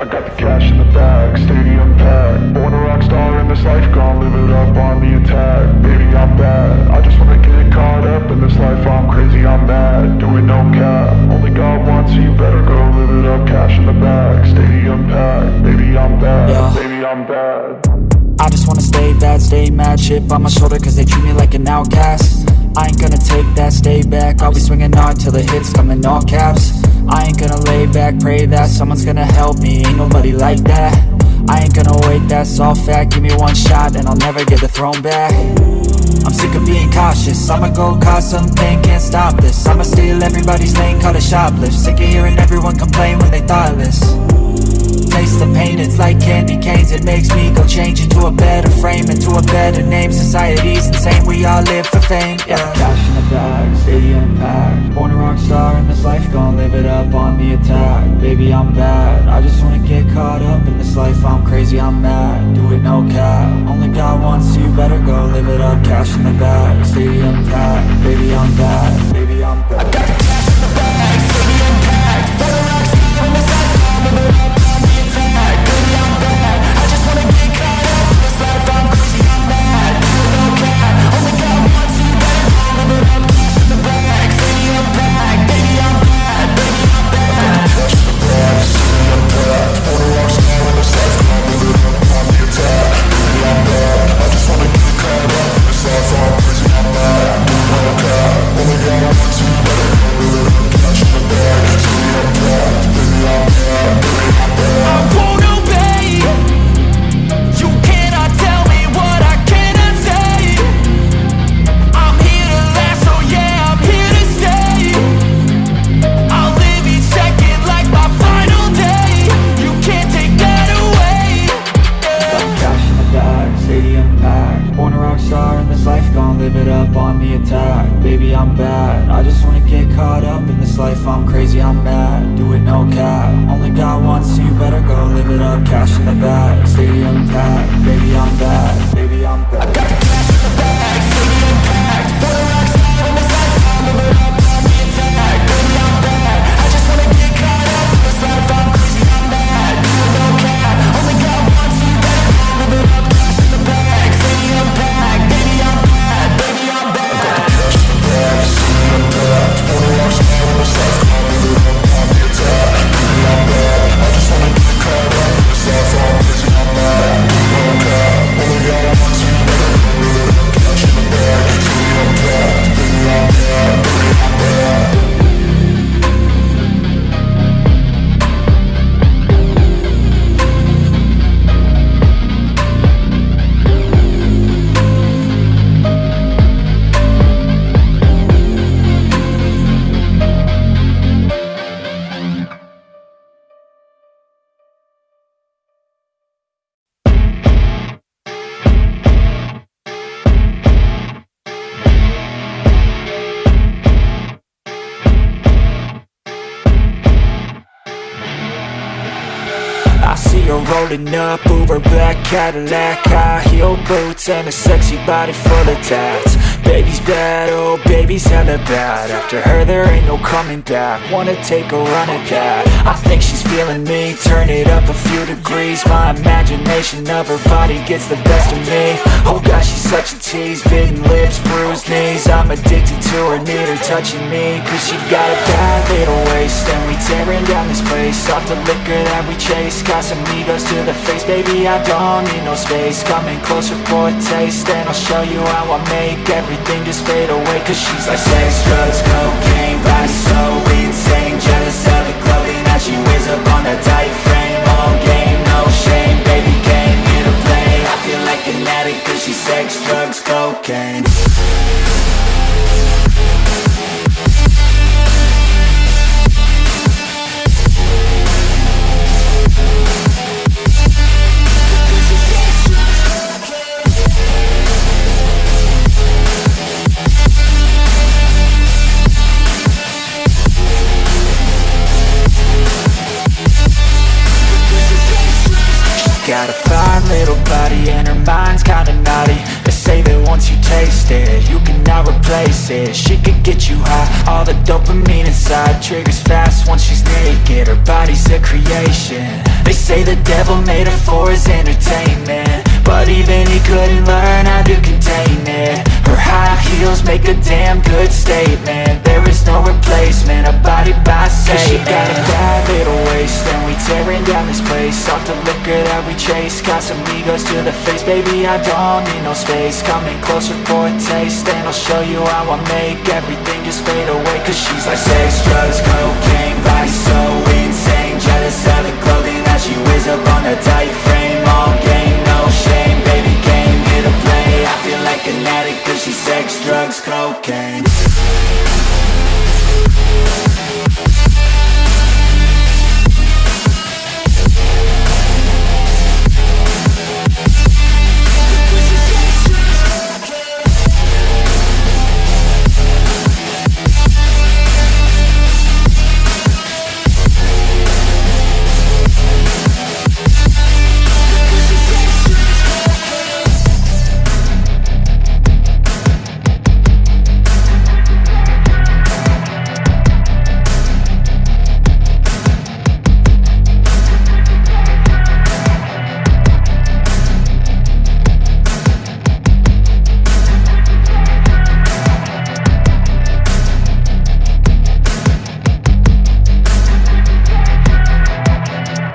I got the cash in the bag, stadium packed. Born a rock star in this life, gonna live it up on the attack. Baby, I'm bad. I just wanna get caught up in this life. I'm crazy, I'm mad. Doing no cap. Only God wants you, better go live it up. Cash in the bag, stadium packed. Baby, I'm bad. Yeah. Baby, I'm bad. I just wanna stay bad, stay mad Chip on my shoulder cause they treat me like an outcast I ain't gonna take that, stay back. I'll be swinging hard till the hits come in all caps. I ain't gonna lay back, pray that someone's gonna help me. Ain't nobody like that. I ain't gonna wait, that's all fact. Give me one shot and I'll never get the throne back. I'm sick of being cautious. I'ma go cause something, can't stop this. I'ma steal everybody's lane, call it shoplift. Sick of hearing everyone complain when they thoughtless Taste the pain, it's like candy canes. It makes me go change into a better frame Into a better name, society's insane We all live for fame, yeah. Cash in the bag, stadium packed Born a rock star in this life Gonna live it up on the attack. Baby, I'm bad. I just wanna get caught up in this life. I'm crazy, I'm mad. Do it no cap. Only God wants you, better go live it up. Cash in the bag, stadium packed Baby, I'm bad caught up in this life I'm crazy, I'm mad, do it no cap. Only God wants you, better go live it up. Cash in the bag, stadium packed. Baby, I'm bad, rolling up, Uber black Cadillac High heel boots and a sexy body full of tats Baby's bad, oh baby's hella bad. After her there ain't no coming back. Wanna take a run at that. I think she's feeling me, turn it up a few degrees. My imagination of her body gets the best of me. Oh gosh, she's such a tease, bitten lips, bruised knees. I'm addicted to her, need her touching me. Cause she got a bad little waist. And we tearing down this place. Off the liquor that we chase. Casamigos to the face. Baby, I don't need no space. Coming closer for a taste. And I'll show you how I make everything just fade away Cause she's like sex, drugs, cocaine Body so insane. Jealous of the clothing that she Got a fine little body and her mind's kinda naughty. They say that once you taste it, you cannot replace it. She could get you high, all the dopamine inside Triggers fast once she's naked, her body's a creation. They say the devil made her for his entertainment. But even he couldn't learn how to contain it. Her high heels make a damn good statement. There is no replacement, a body by Satan she got a bad little waist tearing down this place. Off the liquor that we chase, got some egos to the face. Baby, I don't need no space, coming closer for a taste And I'll show you how I make everything just fade away. Cause she's like sex, drugs, cocaine, body